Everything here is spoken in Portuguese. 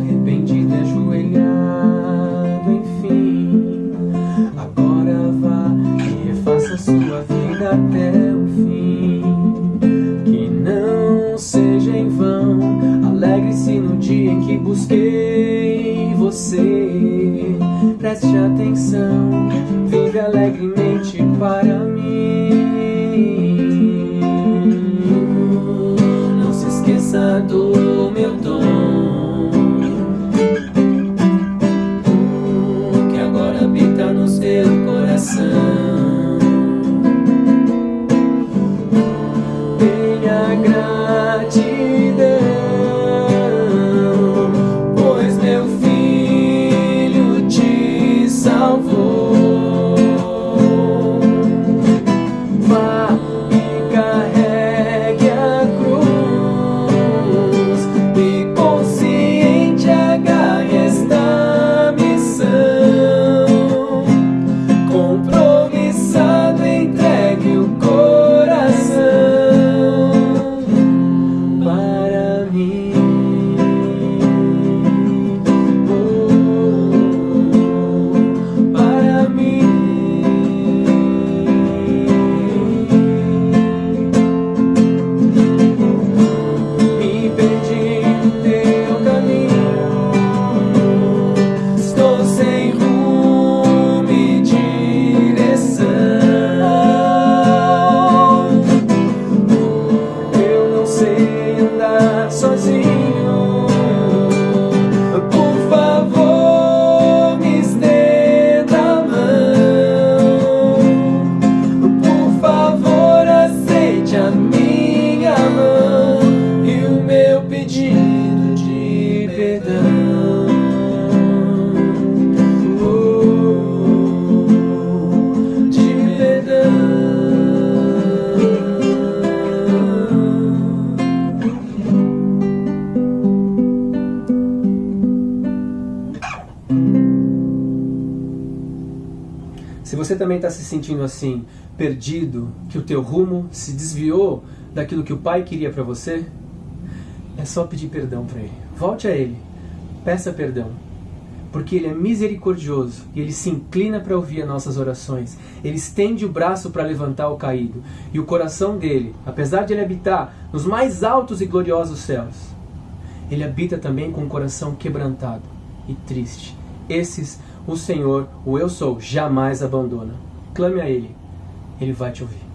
arrependido e ajoelhado, enfim. Agora vá e refaça sua vida até o fim. Que não seja em vão, alegre-se no dia em que busquei você. Preste atenção, vive alegremente para mim. Não se esqueça do meu dom. Se você também está se sentindo assim, perdido, que o teu rumo se desviou daquilo que o Pai queria para você, é só pedir perdão para Ele. Volte a Ele, peça perdão, porque Ele é misericordioso e Ele se inclina para ouvir as nossas orações. Ele estende o braço para levantar o caído e o coração dele, apesar de Ele habitar nos mais altos e gloriosos céus, Ele habita também com o coração quebrantado e triste. Esses o Senhor, o Eu Sou, jamais abandona. Clame a Ele, Ele vai te ouvir.